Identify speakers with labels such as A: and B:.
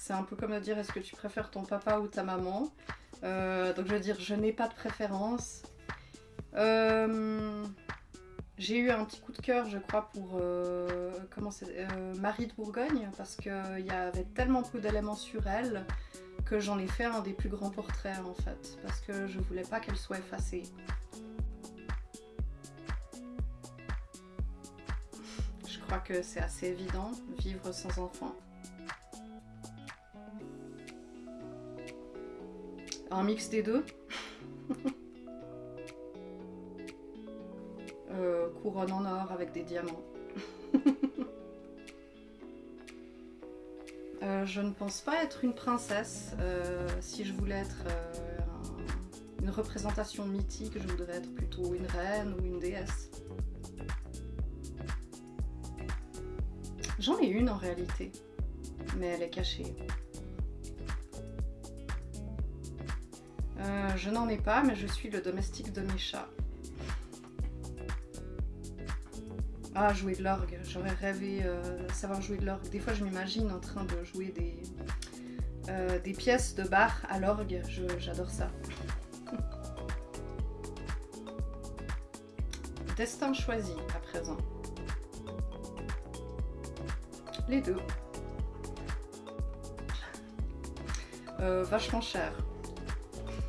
A: C'est un peu comme de dire est-ce que tu préfères ton papa ou ta maman euh, Donc je veux dire, je n'ai pas de préférence. Euh, j'ai eu un petit coup de cœur, je crois, pour euh, Marie de Bourgogne, parce qu'il y avait tellement peu d'éléments sur elle que j'en ai fait un des plus grands portraits en fait, parce que je voulais pas qu'elle soit effacée. Je crois que c'est assez évident, vivre sans enfant. Un mix des deux. Euh, couronne en or avec des diamants. Euh, je ne pense pas être une princesse. Euh, si je voulais être une représentation mythique, je voudrais être plutôt une reine ou une déesse. J'en ai une en réalité, mais elle est cachée. Je n'en ai pas, mais je suis le domestique de mes chats. Ah, jouer de l'orgue. J'aurais rêvé euh, savoir jouer de l'orgue. Des fois, je m'imagine en train de jouer des, euh, pièces de bar à l'orgue. J'adore ça. Destin choisi à présent. Les deux. Euh, vachement cher.